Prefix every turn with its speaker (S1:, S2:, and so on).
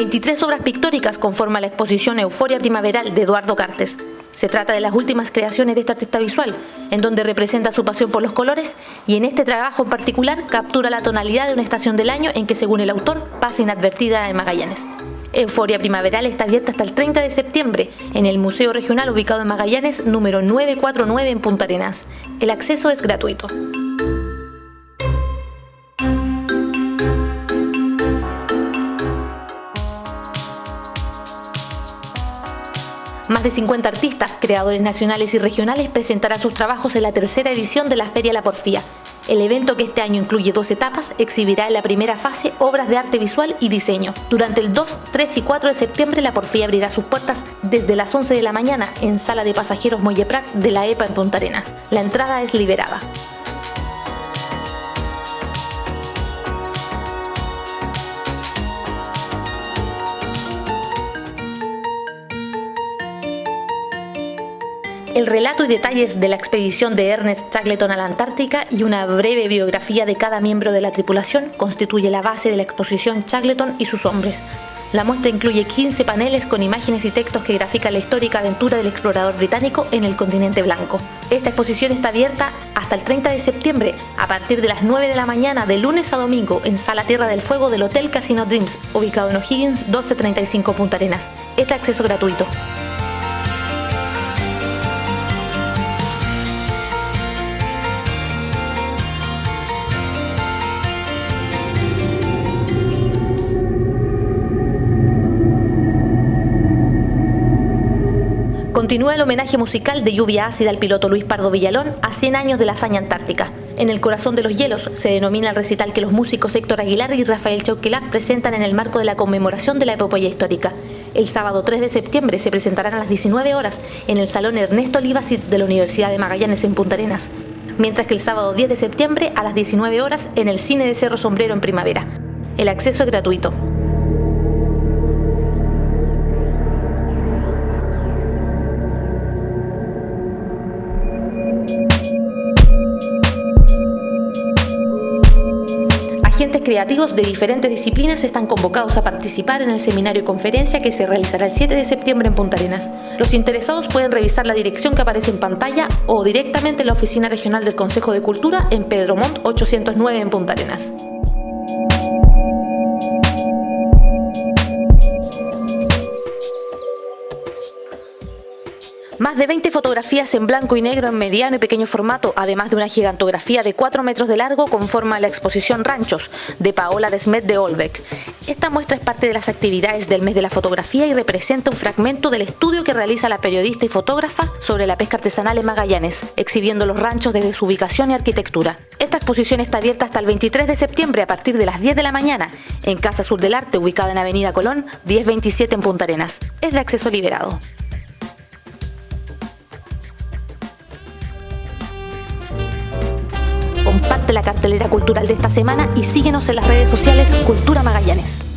S1: 23 obras pictóricas conforman la exposición Euforia Primaveral de Eduardo Cartes. Se trata de las últimas creaciones de este artista visual, en donde representa su pasión por los colores y en este trabajo en particular captura la tonalidad de una estación del año en que, según el autor, pasa inadvertida en Magallanes. Euforia Primaveral está abierta hasta el 30 de septiembre en el Museo Regional ubicado en Magallanes número 949 en Punta Arenas. El acceso es gratuito. Más de 50 artistas, creadores nacionales y regionales presentarán sus trabajos en la tercera edición de la Feria La Porfía. El evento, que este año incluye dos etapas, exhibirá en la primera fase obras de arte visual y diseño. Durante el 2, 3 y 4 de septiembre, la Porfía abrirá sus puertas desde las 11 de la mañana en Sala de Pasajeros Molleprat de la EPA en Punta Arenas. La entrada es liberada. El relato y detalles de la expedición de Ernest Shackleton a la Antártica y una breve biografía de cada miembro de la tripulación constituye la base de la exposición Shackleton y sus hombres. La muestra incluye 15 paneles con imágenes y textos que grafican la histórica aventura del explorador británico en el continente blanco. Esta exposición está abierta hasta el 30 de septiembre a partir de las 9 de la mañana de lunes a domingo en Sala Tierra del Fuego del Hotel Casino Dreams, ubicado en O'Higgins 1235 Punta Arenas. Este acceso gratuito. Continúa el homenaje musical de lluvia ácida al piloto Luis Pardo Villalón a 100 años de la hazaña antártica. En el corazón de los hielos se denomina el recital que los músicos Héctor Aguilar y Rafael Chauquelaf presentan en el marco de la conmemoración de la epopeya histórica. El sábado 3 de septiembre se presentarán a las 19 horas en el Salón Ernesto Olivacit de la Universidad de Magallanes en Punta Arenas, mientras que el sábado 10 de septiembre a las 19 horas en el Cine de Cerro Sombrero en Primavera. El acceso es gratuito. Agentes creativos de diferentes disciplinas están convocados a participar en el seminario y conferencia que se realizará el 7 de septiembre en Punta Arenas. Los interesados pueden revisar la dirección que aparece en pantalla o directamente en la oficina regional del Consejo de Cultura en Pedro Montt 809 en Punta Arenas. Más de 20 fotografías en blanco y negro en mediano y pequeño formato, además de una gigantografía de 4 metros de largo, conforma la exposición Ranchos de Paola Desmet de Olbeck. Esta muestra es parte de las actividades del mes de la fotografía y representa un fragmento del estudio que realiza la periodista y fotógrafa sobre la pesca artesanal en Magallanes, exhibiendo los ranchos desde su ubicación y arquitectura. Esta exposición está abierta hasta el 23 de septiembre a partir de las 10 de la mañana en Casa Sur del Arte, ubicada en Avenida Colón, 1027 en Punta Arenas. Es de acceso liberado. Comparte la cartelera cultural de esta semana y síguenos en las redes sociales Cultura Magallanes.